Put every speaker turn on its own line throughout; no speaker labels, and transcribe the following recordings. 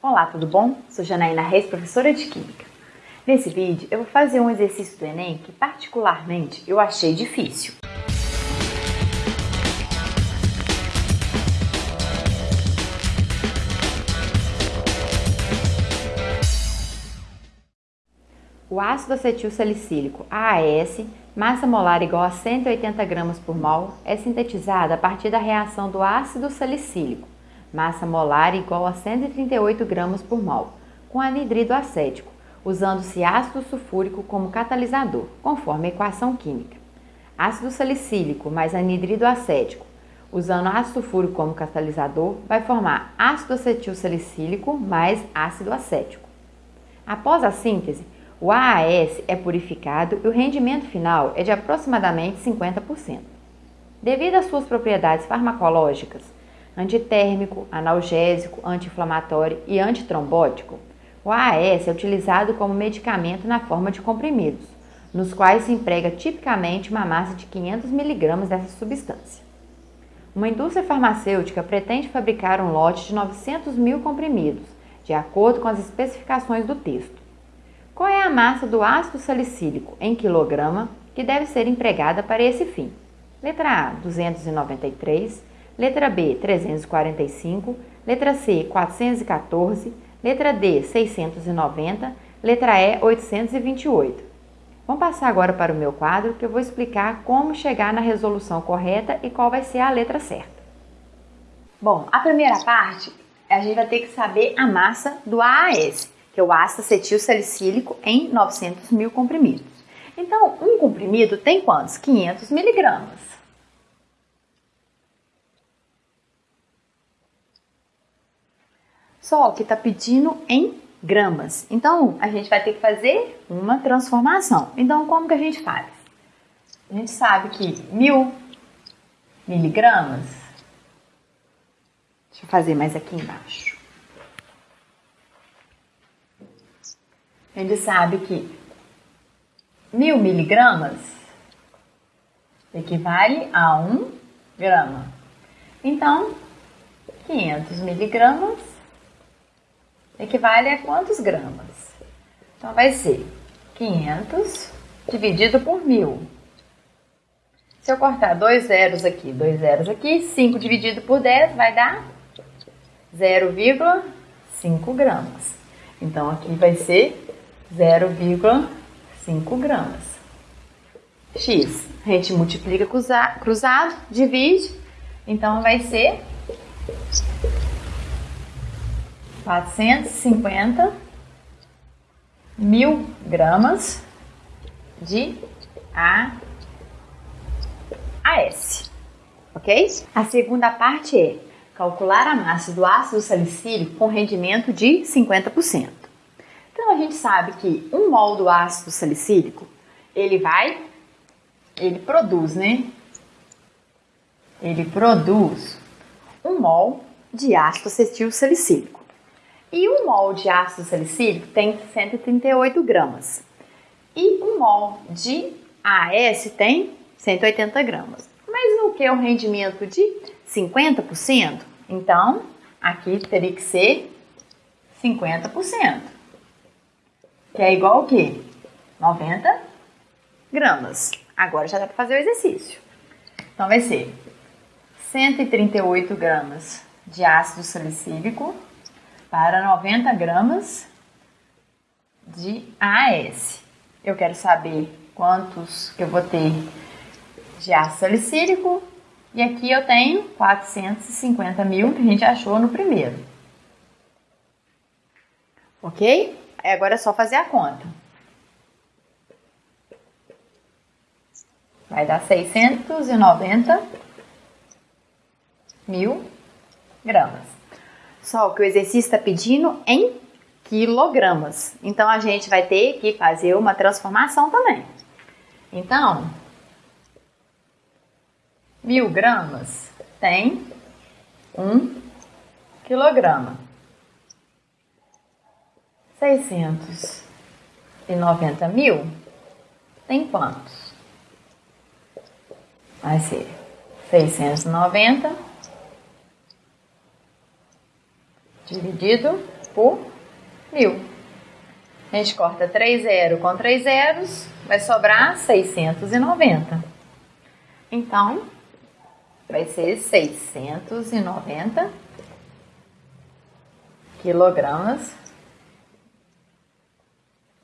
Olá, tudo bom? Sou Janaína Reis, professora de Química. Nesse vídeo eu vou fazer um exercício do Enem que particularmente eu achei difícil. O ácido acetil salicílico, AAS, massa molar igual a 180 gramas por mol, é sintetizado a partir da reação do ácido salicílico, massa molar igual a 138 gramas por mol, com anidrido acético, usando-se ácido sulfúrico como catalisador, conforme a equação química. Ácido salicílico mais anidrido acético, usando ácido sulfúrico como catalisador, vai formar ácido acetil salicílico mais ácido acético. Após a síntese, o AAS é purificado e o rendimento final é de aproximadamente 50%. Devido às suas propriedades farmacológicas, antitérmico, analgésico, anti-inflamatório e antitrombótico, o AAS é utilizado como medicamento na forma de comprimidos, nos quais se emprega tipicamente uma massa de 500 mg dessa substância. Uma indústria farmacêutica pretende fabricar um lote de 900 mil comprimidos, de acordo com as especificações do texto. Qual é a massa do ácido salicílico em quilograma que deve ser empregada para esse fim? Letra A, 293, letra B, 345, letra C, 414, letra D, 690, letra E, 828. Vamos passar agora para o meu quadro que eu vou explicar como chegar na resolução correta e qual vai ser a letra certa. Bom, a primeira parte a gente vai ter que saber a massa do AAS que é o ácido acetil salicílico, em 900 mil comprimidos. Então, um comprimido tem quantos? 500 miligramas. Só que está pedindo em gramas. Então, a gente vai ter que fazer uma transformação. Então, como que a gente faz? A gente sabe que mil miligramas. Deixa eu fazer mais aqui embaixo. a gente sabe que mil miligramas equivale a um grama. Então, 500 miligramas equivale a quantos gramas? Então, vai ser 500 dividido por mil. Se eu cortar dois zeros aqui, dois zeros aqui, 5 dividido por 10 vai dar 0,5 gramas. Então, aqui vai ser 0,5 gramas. X, a gente multiplica cruzado, divide, então vai ser 450 mil gramas de AS, ok? A segunda parte é calcular a massa do ácido salicílico com rendimento de 50%. Então a gente sabe que um mol do ácido salicílico, ele vai, ele produz, né? Ele produz um mol de ácido acetil salicílico. E um mol de ácido salicílico tem 138 gramas. E um mol de AS tem 180 gramas. Mas o que é o rendimento de 50%? Então, aqui teria que ser 50% que é igual ao quê? 90 gramas. Agora já dá para fazer o exercício. Então vai ser 138 gramas de ácido salicílico para 90 gramas de AS. Eu quero saber quantos eu vou ter de ácido salicílico e aqui eu tenho 450 mil que a gente achou no primeiro. Ok? Agora é só fazer a conta. Vai dar 690 mil gramas. Só que o exercício está pedindo em quilogramas. Então, a gente vai ter que fazer uma transformação também. Então, mil gramas tem um quilograma. 690 mil tem quantos? Vai ser 690 dividido por mil. A gente corta 3 zeros com 3 zeros, vai sobrar 690. Então, vai ser 690 quilogramas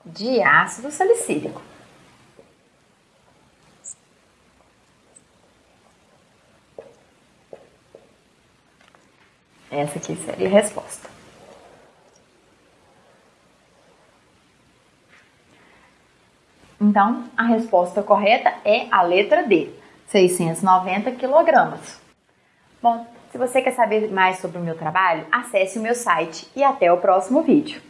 de ácido salicílico. Essa aqui seria a resposta. Então, a resposta correta é a letra D, 690 quilogramas. Bom, se você quer saber mais sobre o meu trabalho, acesse o meu site e até o próximo vídeo.